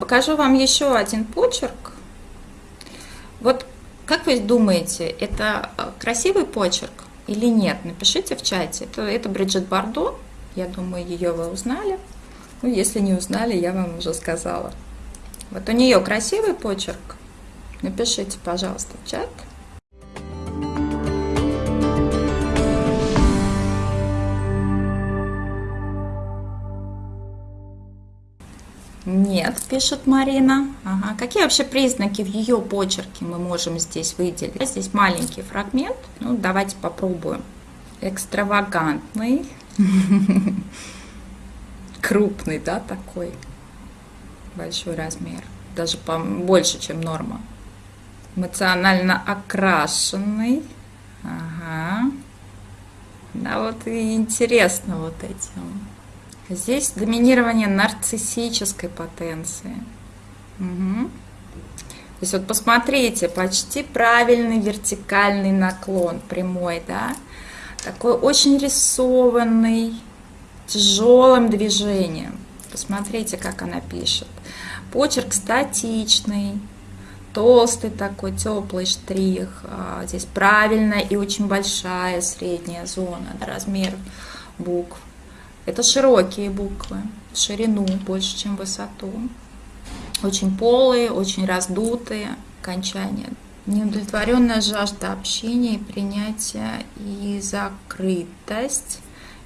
Покажу вам еще один почерк. Вот как вы думаете, это э, красивый почерк или нет? Напишите в чате. Это, это Бриджит Бардо. Я думаю, ее вы узнали. Ну, если не узнали, я вам уже сказала. Вот у нее красивый почерк. Напишите, пожалуйста, в чат. Нет, пишет Марина. Ага. Какие вообще признаки в ее почерке мы можем здесь выделить? Здесь маленький фрагмент. Ну, давайте попробуем. Экстравагантный. Крупный, да, такой. Большой размер. Даже больше, чем норма. Эмоционально окрашенный. Ага. Да, вот и интересно вот этим. Здесь доминирование нарциссической потенции. Угу. То есть вот посмотрите, почти правильный вертикальный наклон, прямой, да? Такой очень рисованный, тяжелым движением. Посмотрите, как она пишет. Почерк статичный, толстый такой, теплый штрих. А, здесь правильная и очень большая средняя зона, размер букв. Это широкие буквы, ширину больше, чем высоту. Очень полые, очень раздутые окончания. Неудовлетворенная жажда общения и принятия и закрытость,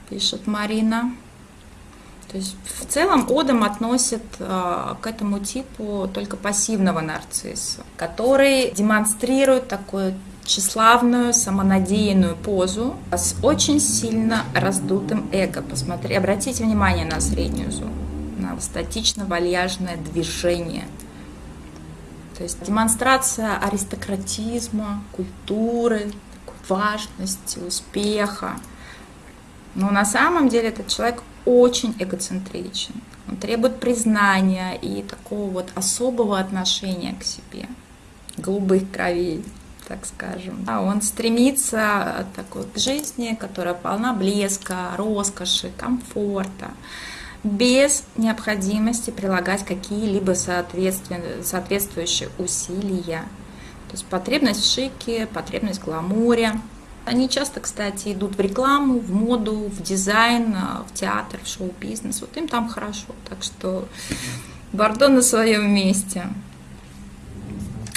пишет Марина. То есть в целом Одам относит э, к этому типу только пассивного нарцисса, который демонстрирует такое тщеславную, самонадеянную позу с очень сильно раздутым эго. Посмотри, обратите внимание на среднюю зону, на статично-вальяжное движение. То есть демонстрация аристократизма, культуры, важности, успеха. Но на самом деле этот человек очень эгоцентричен. Он требует признания и такого вот особого отношения к себе, голубых кровей так скажем. А он стремится такой к жизни, которая полна блеска, роскоши, комфорта, без необходимости прилагать какие-либо соответствующие усилия. То есть потребность в шике, потребность в гламуре. Они часто, кстати, идут в рекламу, в моду, в дизайн, в театр, в шоу-бизнес. Вот им там хорошо. Так что Бордо на своем месте.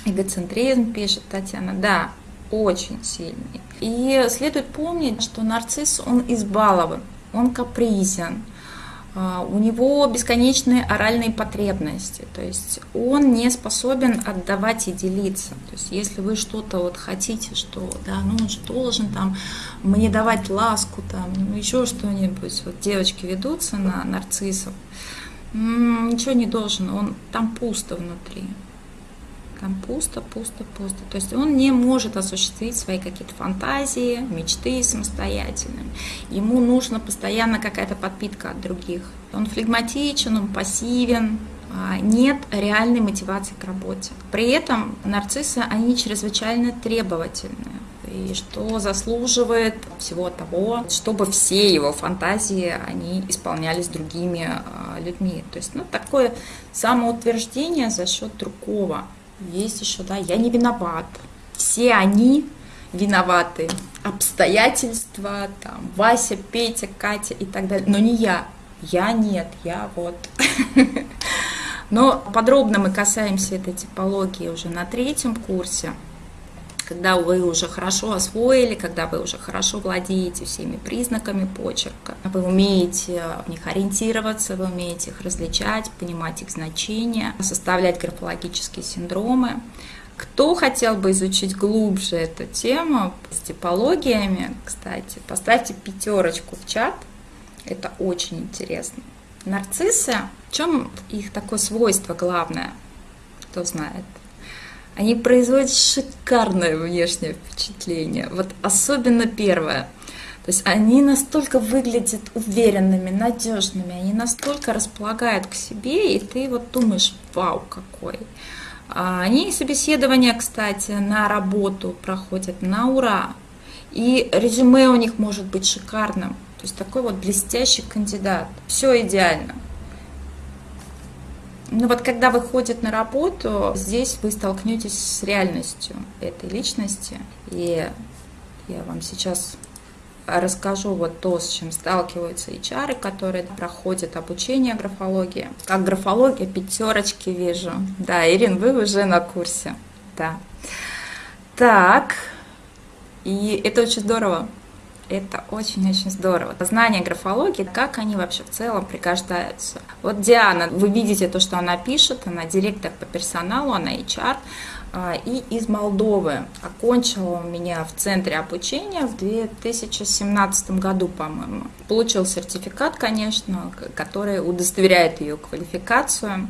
Эгоцентризм, пишет Татьяна, да, очень сильный. И следует помнить, что нарцисс, он избалован, он капризен, а, у него бесконечные оральные потребности, то есть он не способен отдавать и делиться. То есть если вы что-то вот хотите, что да, ну он же должен там мне давать ласку, там, ну, еще что-нибудь, вот девочки ведутся на нарциссов, ничего не должен, он там пусто внутри. Пусто, пусто, пусто. То есть он не может осуществить свои какие-то фантазии, мечты самостоятельно. Ему нужна постоянно какая-то подпитка от других. Он флегматичен, он пассивен, а, нет реальной мотивации к работе. При этом нарциссы, они чрезвычайно требовательные и что заслуживает всего того, чтобы все его фантазии, они исполнялись другими а, людьми. То есть, ну, такое самоутверждение за счет другого. Есть еще, да, я не виноват. Все они виноваты. Обстоятельства, там, Вася, Петя, Катя и так далее. Но не я. Я нет, я вот. Но подробно мы касаемся этой типологии уже на третьем курсе когда вы уже хорошо освоили, когда вы уже хорошо владеете всеми признаками почерка, вы умеете в них ориентироваться, вы умеете их различать, понимать их значения, составлять графологические синдромы. Кто хотел бы изучить глубже эту тему с типологиями, кстати, поставьте пятерочку в чат, это очень интересно. Нарциссы, в чем их такое свойство главное, кто знает? Они производят шикарное внешнее впечатление. Вот особенно первое. То есть они настолько выглядят уверенными, надежными, они настолько располагают к себе, и ты вот думаешь, вау, какой. А они собеседования, кстати, на работу проходят на ура. И резюме у них может быть шикарным. То есть такой вот блестящий кандидат. Все идеально. Ну вот когда выходит на работу, здесь вы столкнетесь с реальностью этой личности. И я вам сейчас расскажу вот то, с чем сталкиваются HR, которые проходят обучение графологии. Как графология, пятерочки вижу. Да, Ирин, вы уже на курсе. Да. Так, и это очень здорово. Это очень-очень здорово. Знание графологии, как они вообще в целом пригождаются. Вот Диана, вы видите то, что она пишет, она директор по персоналу, она HR, а, и из Молдовы. Окончила у меня в центре обучения в 2017 году, по-моему. Получил сертификат, конечно, который удостоверяет ее квалификацию.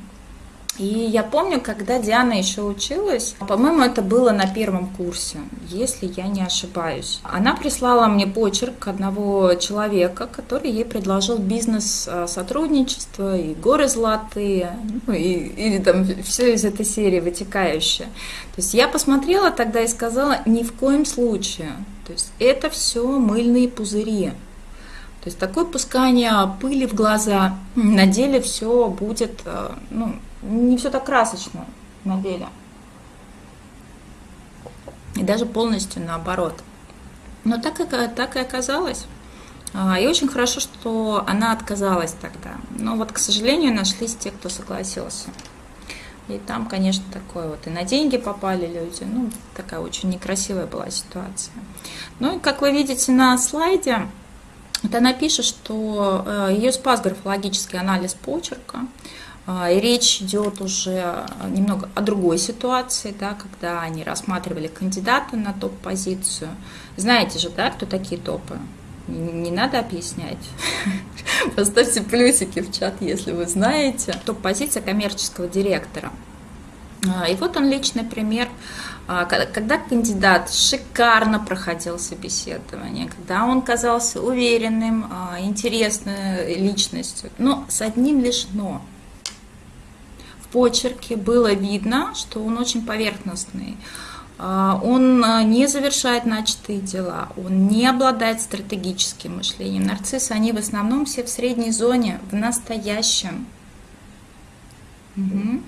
И я помню, когда Диана еще училась, по-моему, это было на первом курсе, если я не ошибаюсь. Она прислала мне почерк одного человека, который ей предложил бизнес-сотрудничество и горы золотые, ну, и, или там все из этой серии вытекающее. То есть я посмотрела тогда и сказала, ни в коем случае. То есть это все мыльные пузыри. То есть такое пускание пыли в глаза, на деле все будет, э, ну, не все так красочно на деле. И даже полностью наоборот. Но так и, так и оказалось. А, и очень хорошо, что она отказалась тогда. Но вот, к сожалению, нашлись те, кто согласился. И там, конечно, такое вот и на деньги попали люди. Ну, такая очень некрасивая была ситуация. Ну и как вы видите на слайде, вот она пишет, что э, ее спас графологический анализ почерка. А, речь идет уже немного о другой ситуации, да, когда они рассматривали кандидата на топ-позицию. Знаете же, да, кто такие топы? Не надо объяснять. Поставьте плюсики в чат, если вы знаете. Топ-позиция коммерческого директора. А, и вот он личный пример, а, когда кандидат шикарно проходил собеседование, когда он казался уверенным, интересной личностью, но с одним лишь «но» почерке было видно, что он очень поверхностный. А, он а, не завершает начатые дела, он не обладает стратегическим мышлением. Нарциссы, они в основном все в средней зоне, в настоящем. Угу.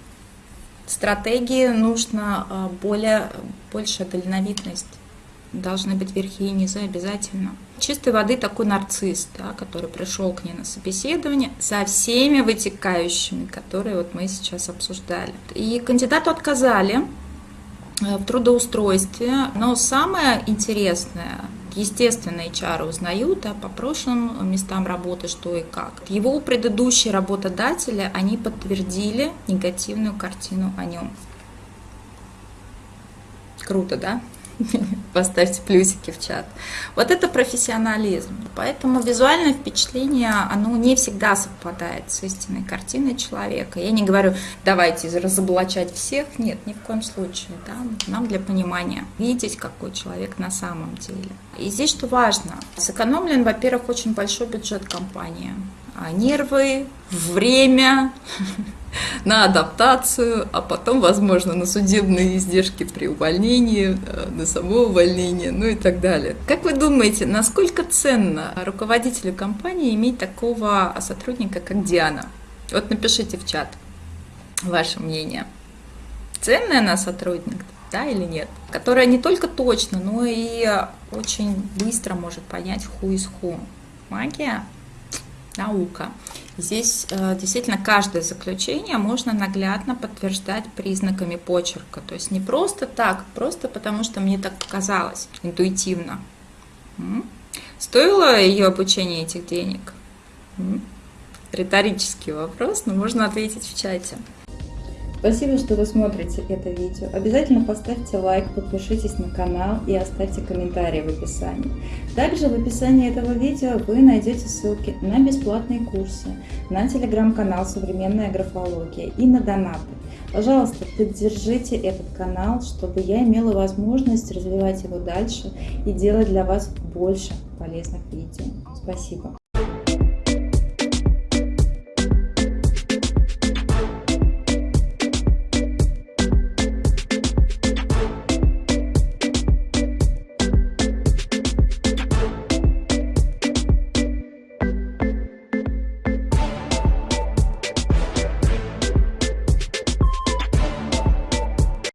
Стратегии нужно а, более, большая дальновидность должны быть верхи и низы обязательно. Чистой воды такой нарцисс, да, который пришел к ней на собеседование со всеми вытекающими, которые вот мы сейчас обсуждали. И кандидату отказали э, в трудоустройстве, но самое интересное, естественно, HR узнают да, по прошлым местам работы, что и как. Его предыдущие работодатели, они подтвердили негативную картину о нем. Круто, да? Поставьте плюсики в чат. Вот это профессионализм. Поэтому визуальное впечатление, оно не всегда совпадает с истинной картиной человека. Я не говорю, давайте разоблачать всех. Нет, ни в коем случае. Да? Нам для понимания видеть, какой человек на самом деле. И здесь что важно. Сэкономлен, во-первых, очень большой бюджет компании. А нервы, время, на адаптацию, а потом, возможно, на судебные издержки при увольнении, э, на само увольнение, ну и так далее. Как вы думаете, насколько ценно руководителю компании иметь такого сотрудника, как Диана? Вот напишите в чат ваше мнение. Ценная она сотрудник, да или нет? Которая не только точно, но и очень быстро может понять who is who. Магия наука. Здесь э, действительно каждое заключение можно наглядно подтверждать признаками почерка. То есть не просто так, просто потому что мне так показалось интуитивно. Стоило ее обучение этих денег? Риторический вопрос, но можно ответить в чате. Спасибо, что вы смотрите это видео. Обязательно поставьте лайк, подпишитесь на канал и оставьте комментарий в описании. Также в описании этого видео вы найдете ссылки на бесплатные курсы, на телеграм-канал «Современная графология» и на донаты. Пожалуйста, поддержите этот канал, чтобы я имела возможность развивать его дальше и делать для вас больше полезных видео. Спасибо.